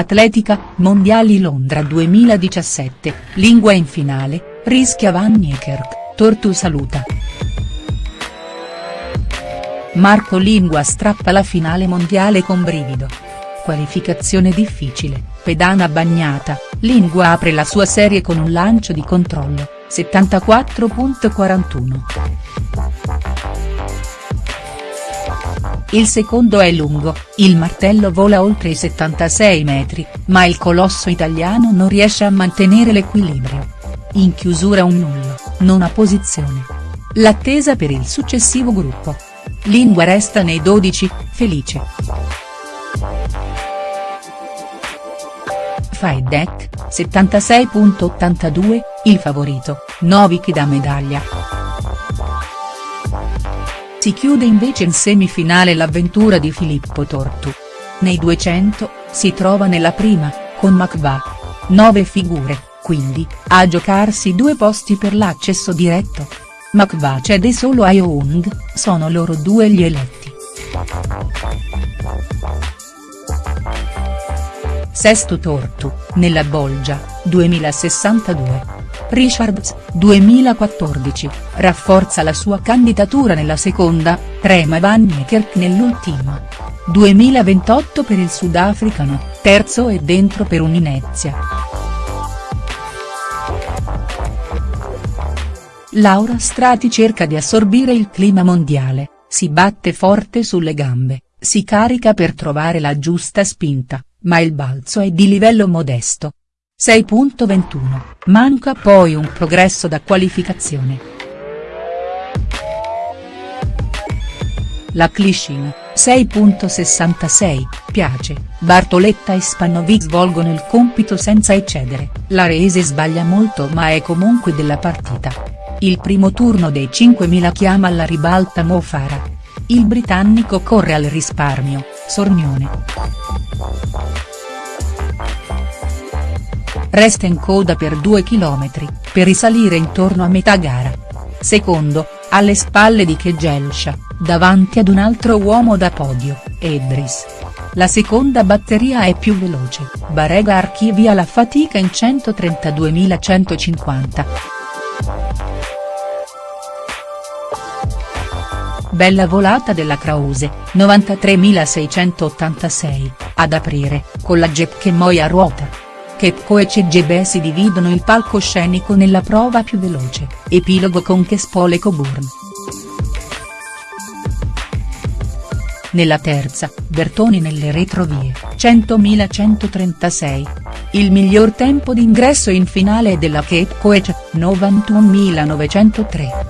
Atletica, Mondiali Londra 2017, Lingua in finale, rischia Van Niekerk, Tortu saluta. Marco Lingua strappa la finale mondiale con brivido. Qualificazione difficile, pedana bagnata, Lingua apre la sua serie con un lancio di controllo, 74.41. Il secondo è lungo, il martello vola oltre i 76 metri, ma il colosso italiano non riesce a mantenere l'equilibrio. In chiusura un nullo, nona posizione. L'attesa per il successivo gruppo. Lingua resta nei 12, felice. Faedec, 76.82, il favorito, Novik da medaglia. Si chiude invece in semifinale l'avventura di Filippo Tortu. Nei 200, si trova nella prima, con Makva. Nove figure, quindi, a giocarsi due posti per l'accesso diretto. Makva cede solo a Young, sono loro due gli eletti. Sesto Tortu, nella Bolgia, 2062. Richards, 2014, rafforza la sua candidatura nella seconda, trema Van Niekerk nell'ultima. 2028 per il sudafricano, terzo e dentro per un'Inezia. Laura Strati cerca di assorbire il clima mondiale, si batte forte sulle gambe, si carica per trovare la giusta spinta, ma il balzo è di livello modesto. 6.21, manca poi un progresso da qualificazione. La Clishin, 6.66, piace, Bartoletta e Spanovic svolgono il compito senza eccedere, la Rese sbaglia molto ma è comunque della partita. Il primo turno dei 5.000 chiama alla ribalta Mo Farah. Il britannico corre al risparmio, Sornione. Resta in coda per 2 km, per risalire intorno a metà gara. Secondo, alle spalle di Kegelsha, davanti ad un altro uomo da podio, Edris. La seconda batteria è più veloce, Barega archivia la fatica in 132.150. Bella volata della Krause, 93.686, ad aprire, con la Jepke Moy a ruota. Chepco e CGB si dividono il palcoscenico nella prova più veloce, epilogo con Chespole Coburn. Nella terza, Bertoni nelle retrovie, 100.136. Il miglior tempo d'ingresso in finale è della Cape Coech, 91.903.